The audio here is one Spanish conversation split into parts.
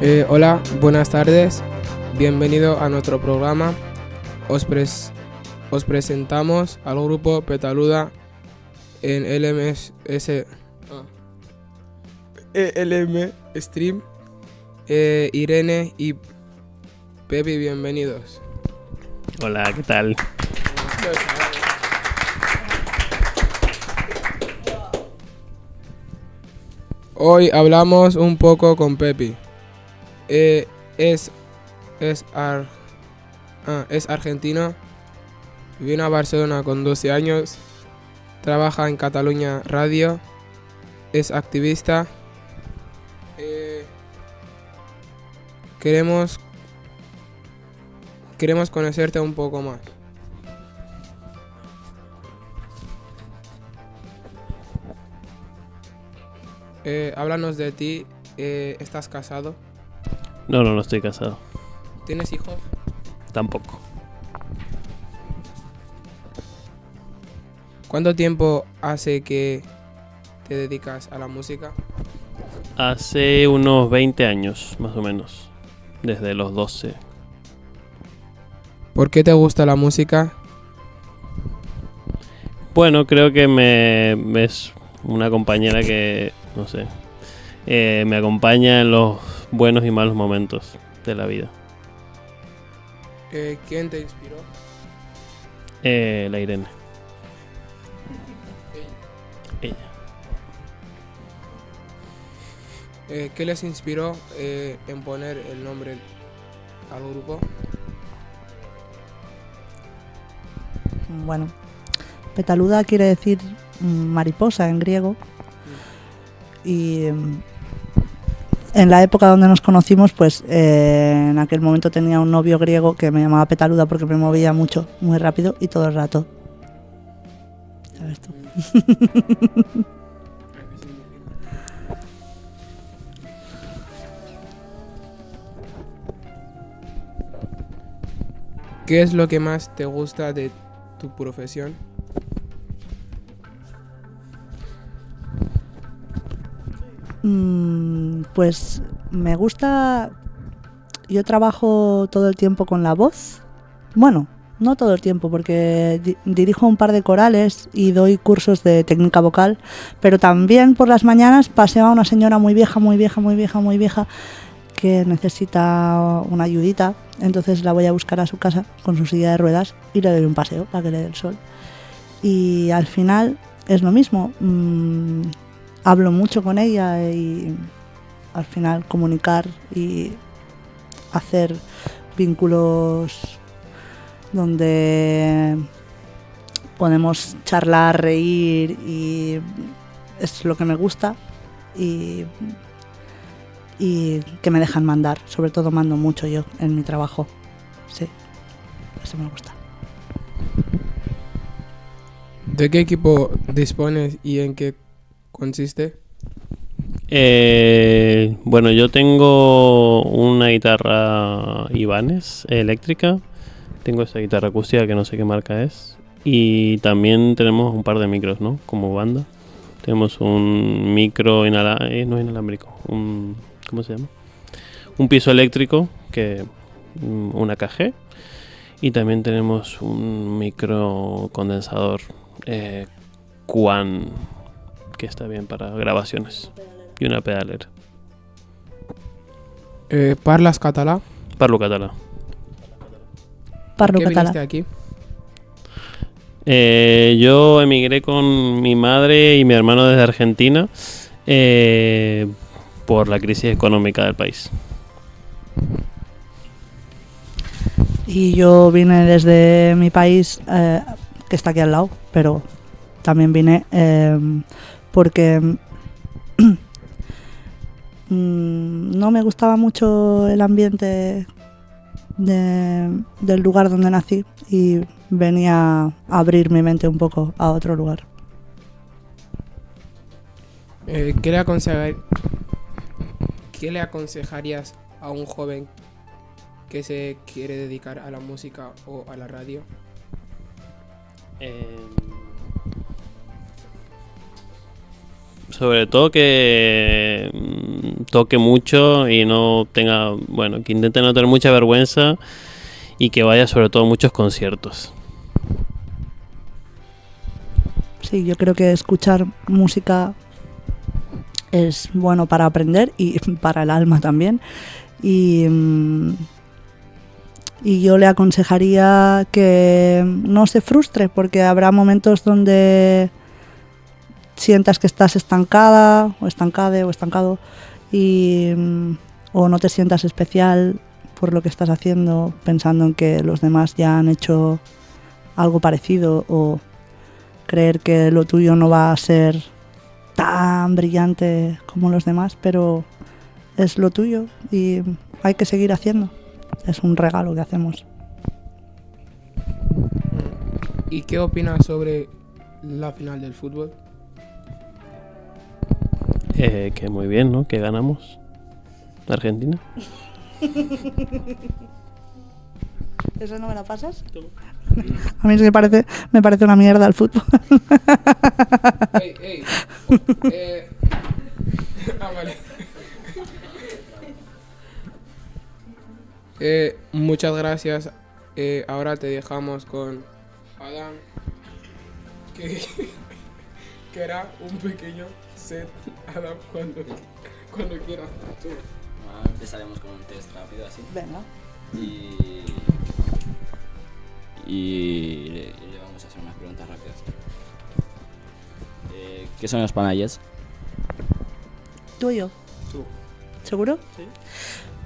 Eh, hola, buenas tardes. Bienvenido a nuestro programa. Os, pres- os presentamos al grupo Petaluda en LMS ah, LM Stream. Eh, Irene y Pepe, bienvenidos. Hola, ¿qué tal? Hoy hablamos un poco con Pepi. Eh, es, es, ar- ah, es argentino. Vino a Barcelona con 12 años. Trabaja en Cataluña Radio. Es activista. Eh, queremos, queremos conocerte un poco más. Eh, háblanos de ti. Eh, ¿Estás casado? No, no, no estoy casado. ¿Tienes hijos? Tampoco. ¿Cuánto tiempo hace que te dedicas a la música? Hace unos 20 años, más o menos. Desde los 12. ¿Por qué te gusta la música? Bueno, creo que me me es una compañera que, no sé, eh, me acompaña en los buenos y malos momentos de la vida. Eh, ¿Quién te inspiró? Eh, la Irene. Ella. Eh, ¿Qué les inspiró eh, en poner el nombre al grupo? Bueno, petaluda quiere decir mm, mariposa en griego. Y mm, en la época donde nos conocimos, pues eh, en aquel momento tenía un novio griego que me llamaba petaluda porque me movía mucho, muy rápido y todo el rato. Ya ves tú. ¿Qué es lo que más te gusta de tu profesión? Pues me gusta. Yo trabajo todo el tiempo con la voz. Bueno, no todo el tiempo, porque di- dirijo un par de corales y doy cursos de técnica vocal, pero también por las mañanas paseo a una señora muy vieja, muy vieja, muy vieja, muy vieja, que necesita una ayudita. Entonces la voy a buscar a su casa con su silla de ruedas y le doy un paseo para que le dé el sol. Y al final es lo mismo. Hablo mucho con ella y al final comunicar y hacer vínculos donde podemos charlar, reír y es lo que me gusta y, y que me dejan mandar, sobre todo mando mucho yo en mi trabajo. Sí, eso me gusta. ¿De qué equipo dispones y en qué consiste? Eh, bueno, yo tengo una guitarra Ibanez eléctrica. Tengo esa guitarra acústica que no sé qué marca es. Y también tenemos un par de micros, ¿no? Como banda. Tenemos un micro inala eh, no inalámbrico. Un, ¿Cómo se llama? Un piso eléctrico, que mm, una KG. Y también tenemos un micro condensador eh, Quan, que está bien para grabaciones. Y una pedalera. Eh, ¿Parlas catalá? Parlo català. Parlo ¿Qué catalán. viniste aquí? Eh, yo emigré con mi madre y mi hermano desde Argentina eh, por la crisis económica del país. Y yo vine desde mi país, eh, que está aquí al lado, pero también vine eh, porque mm, no me gustaba mucho el ambiente de- del lugar donde nací y venía a abrir mi mente un poco a otro lugar. Eh, ¿qué, le aconsejar- ¿Qué le aconsejarías a un joven que se quiere dedicar a la música o a la radio? Eh, sobre todo que mm, toque mucho y no tenga, bueno, que intente no tener mucha vergüenza y que vaya sobre todo a muchos conciertos. Sí, yo creo que escuchar música es bueno para aprender y para el alma también. Y, mm, y yo le aconsejaría que no se frustre porque habrá momentos donde sientas que estás estancada o estancade o estancado y, mm, o no te sientas especial por lo que estás haciendo pensando en que los demás ya han hecho algo parecido o creer que lo tuyo no va a ser tan brillante como los demás, pero es lo tuyo y hay que seguir haciendo. Es un regalo que hacemos. ¿Y qué opinas sobre la final del fútbol? Eh, que muy bien, ¿no? Que ganamos. Argentina. ¿Eso no me la pasas? A mí es que parece, me parece una mierda el fútbol. Ey, ey. Eh, ah, vale. Eh, muchas gracias. Eh, ahora te dejamos con Adán, que, que era un pequeño set. Adán, cuando, cuando quieras. Tú. Ah, empezaremos con un test rápido así. Venga. Y. Y le, vamos a hacer unas preguntas rápidas. Eh, ¿Qué son los panayes? ¿Tú y yo? Tú. ¿Seguro? Sí.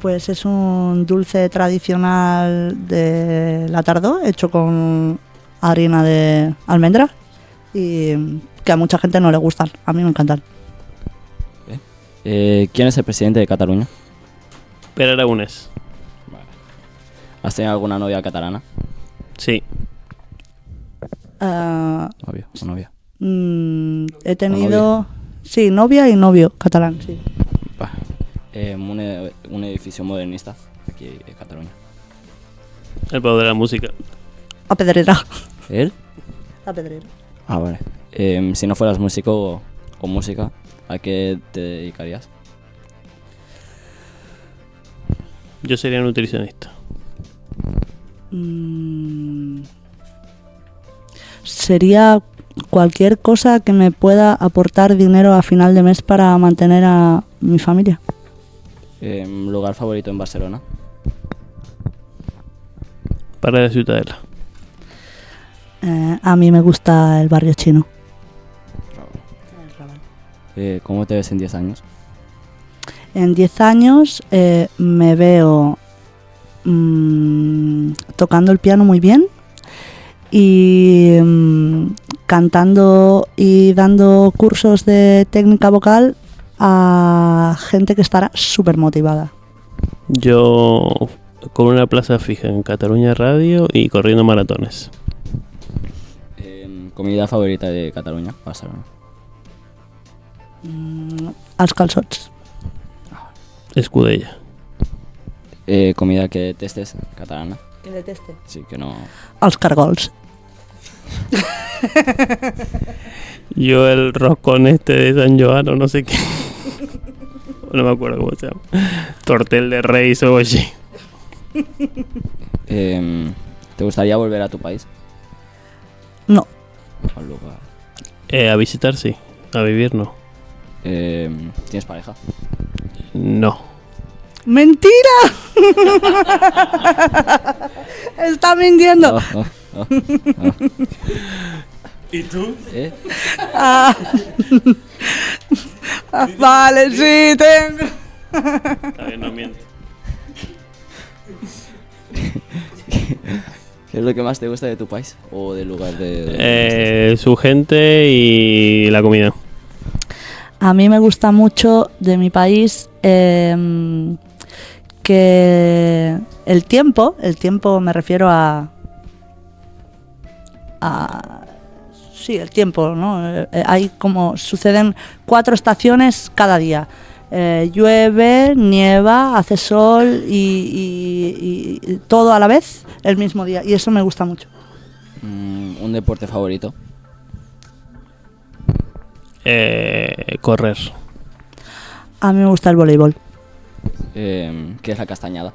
Pues es un dulce tradicional de la tardó, hecho con harina de almendra y que a mucha gente no le gustan. A mí me encantan. Eh, ¿Quién es el presidente de Cataluña? Pero Aragonés. ¿Has tenido alguna novia catalana? Sí. Novio o novia. mm, he tenido... Sí, novia y novio catalán, sí. Eh, un, un edificio modernista aquí en Cataluña. El poder de la música. A Pedrera. ¿Él? A Pedrera. Ah, vale. Em, si no fueras músico o, o música, ¿a qué te dedicarías? Yo sería nutricionista. Mm, sería cualquier cosa que me pueda aportar dinero a final de mes para mantener a mi familia. Em, ¿Lugar favorito en Barcelona? Para la Ciudadela. Eh, a mí me gusta el barrio chino. Eh, ¿Cómo te ves en 10 años? En 10 años eh, me veo mm, tocando el piano muy bien y mm, cantando y dando cursos de técnica vocal a gente que estará súper motivada. Yo con una plaza fija en Cataluña Radio y corriendo maratones. Em, ¿Comida favorita de Cataluña? Barcelona. Mm, als calçots. Escudella. Eh, ¿Comida que detestes? Catalana. Que deteste. Sí, que no... Els cargols. Yo el roscón este de San Joan o no sé qué. no me acuerdo cómo se llama. Tortel de Reyes o así. Em, ¿Te gustaría volver a tu país? No. Al lugar. Eh, a visitar sí, a vivir no. Em, ¿Tienes pareja? No. ¡Mentira! Está mintiendo. Oh, oh, oh, oh. ¿Y tú? ¿Eh? Ah. Ah, vale, sí, tengo. Está bien, no miento. ¿Qué es lo que más te gusta de tu país? ¿O del lugar de...? de- Eh, su gente y la comida. A mí me gusta mucho de mi país em, que el tiempo, el tiempo me refiero a, a sí, el tiempo, ¿no? Eh, hay como suceden cuatro estaciones cada día. Eh, llueve, nieva, hace sol y todo a la vez el mismo día y eso me gusta mucho. Mm, ¿Un deporte favorito? Eh, correr. A mí me gusta el voleibol. Eh, ¿Qué es la castañada?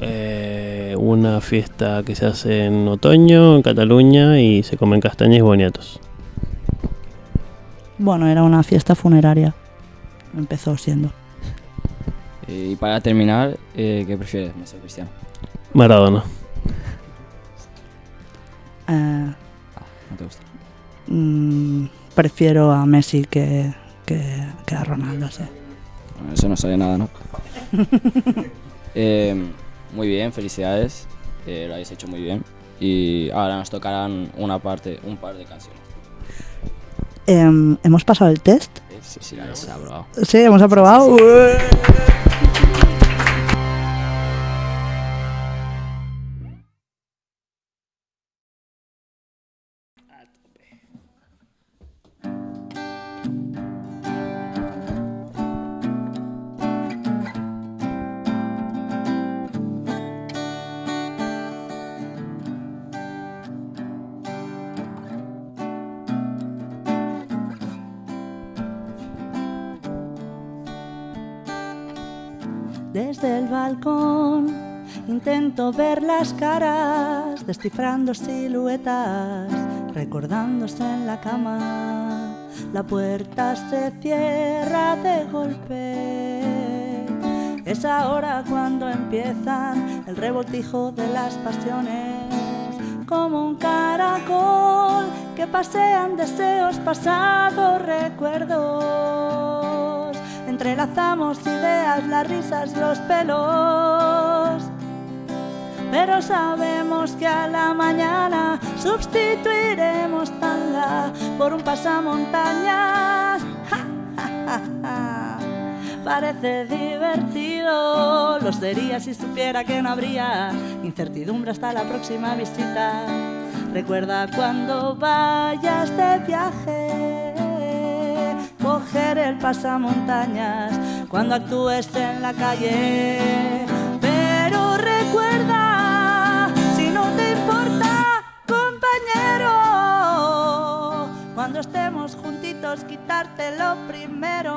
Eh, una fiesta que se hace en otoño en Cataluña y se comen castañas y boniatos. Bueno, era una fiesta funeraria. Empezó siendo. Y para terminar, eh, ¿qué prefieres, Messi o Cristiano? Maradona. Eh, Ah, no te gusta. Mm, prefiero a Messi que, que, que a Ronaldo, sí. Eso no sale nada, ¿no? Eh, muy bien, felicidades. eh, lo habéis hecho muy bien. Y ahora nos tocarán una parte, un par de canciones. Em, ¿Hemos pasado el test? Sí, sí, habéis aprobado. Sí, hemos aprobado. Desde el balcón intento ver las caras, descifrando siluetas, recordándose en la cama. La puerta se cierra de golpe. Es ahora cuando empiezan el revoltijo de las pasiones, como un caracol que pasean deseos, pasados, recuerdos. Entrelazamos ideas, las risas, los pelos. Pero sabemos que a la mañana sustituiremos tanga por un pasamontañas. Parece divertido, lo sería si supiera que no habría incertidumbre hasta la próxima visita. Recuerda cuando vayas de viaje, coger el pasamontañas cuando actúes en la calle. Pero recuerda, si no te importa, compañero, cuando estemos juntitos, quitarte lo primero.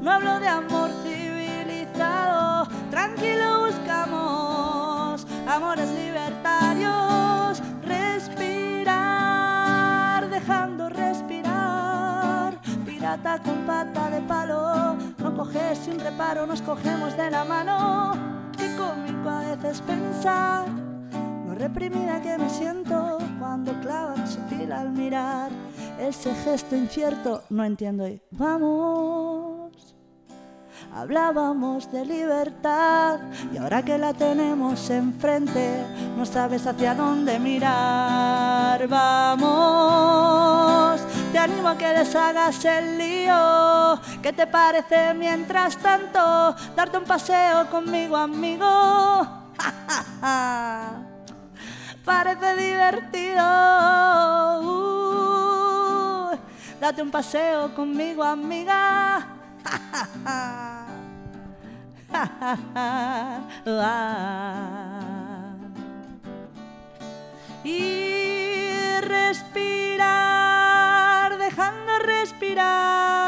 No hablo de amor civilizado, tranquilo buscamos amores libertarios, pirata con pata de palo, no coges sin reparo, nos cogemos de la mano, qué cómico a veces pensar, lo reprimida que me siento cuando clavan sutil al mirar, ese gesto incierto, no entiendo y vamos. Hablábamos de libertad y ahora que la tenemos enfrente, no sabes hacia dónde mirar. Vamos, te animo a que deshagas el lío. ¿Qué te parece mientras tanto darte un paseo conmigo, amigo? Parece divertido. Uh, date un paseo conmigo, amiga. y dejando respirar.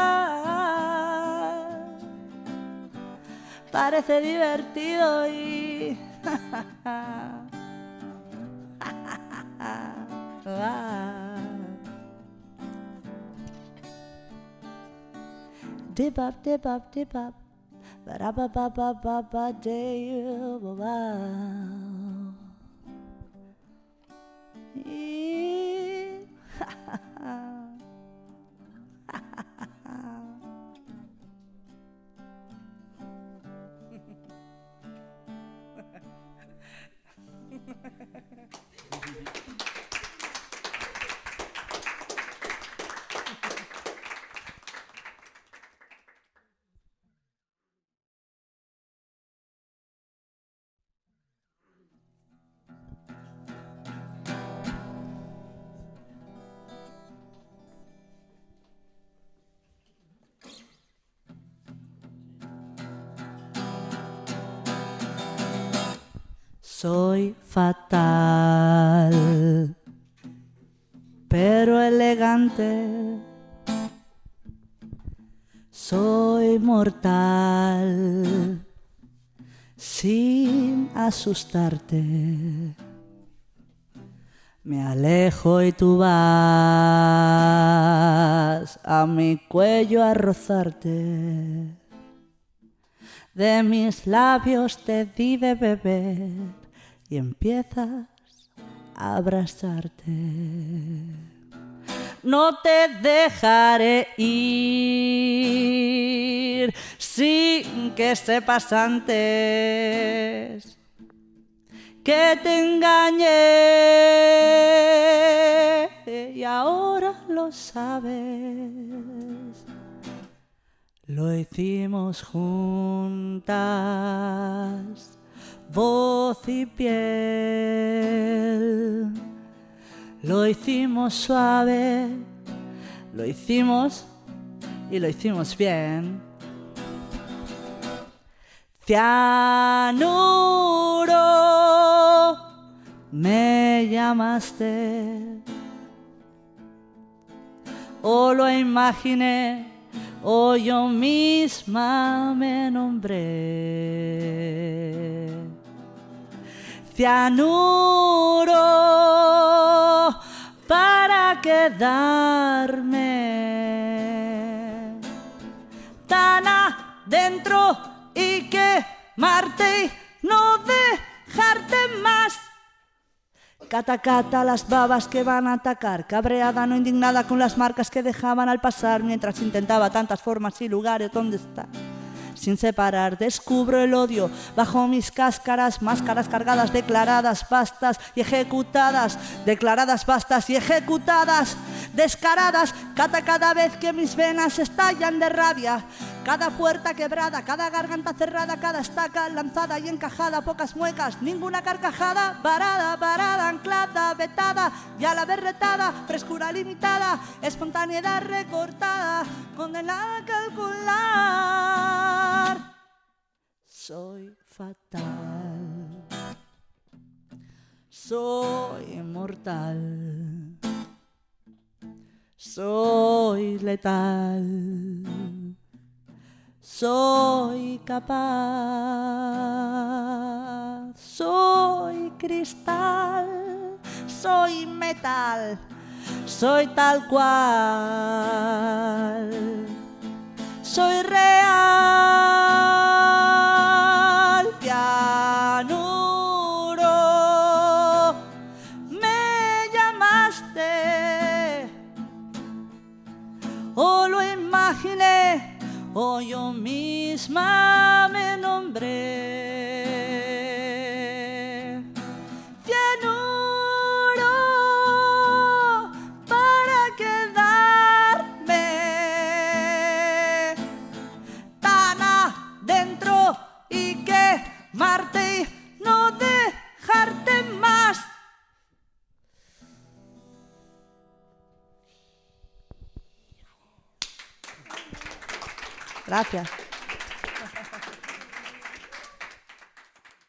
Parece divertido y... Dip up, dip up, dip up. Soy fatal, pero elegante. soy mortal sin asustarte. Me alejo y tú vas a mi cuello a rozarte. De mis labios te di de beber y empiezas a abrazarte. No te dejaré ir sin que sepas antes que te engañé y ahora lo sabes. Lo hicimos juntas, voz y piel. Lo hicimos suave, lo hicimos y lo hicimos bien. Cianuro, me llamaste. O lo imaginé, o yo misma me nombré. Cianuro para quedarme tan adentro y quemarte y no dejarte más. Cata, cata, las babas que van a atacar, cabreada, no indignada con las marcas que dejaban al pasar mientras intentaba tantas formas y lugares donde está. Sin separar, descubro el odio bajo mis cáscaras, máscaras cargadas, declaradas, bastas y ejecutadas, declaradas, bastas y ejecutadas, descaradas, cata cada vez que mis venas estallan de rabia. Cada puerta quebrada, cada garganta cerrada, cada estaca lanzada y encajada, pocas muecas, ninguna carcajada, varada, varada, anclada, vetada y a la retada, frescura limitada, espontaneidad recortada, condenada a calcular. Soy fatal, soy mortal, soy letal soy capaz, soy cristal, soy metal, soy tal cual, soy real, o yo misma me nombré. Gracias.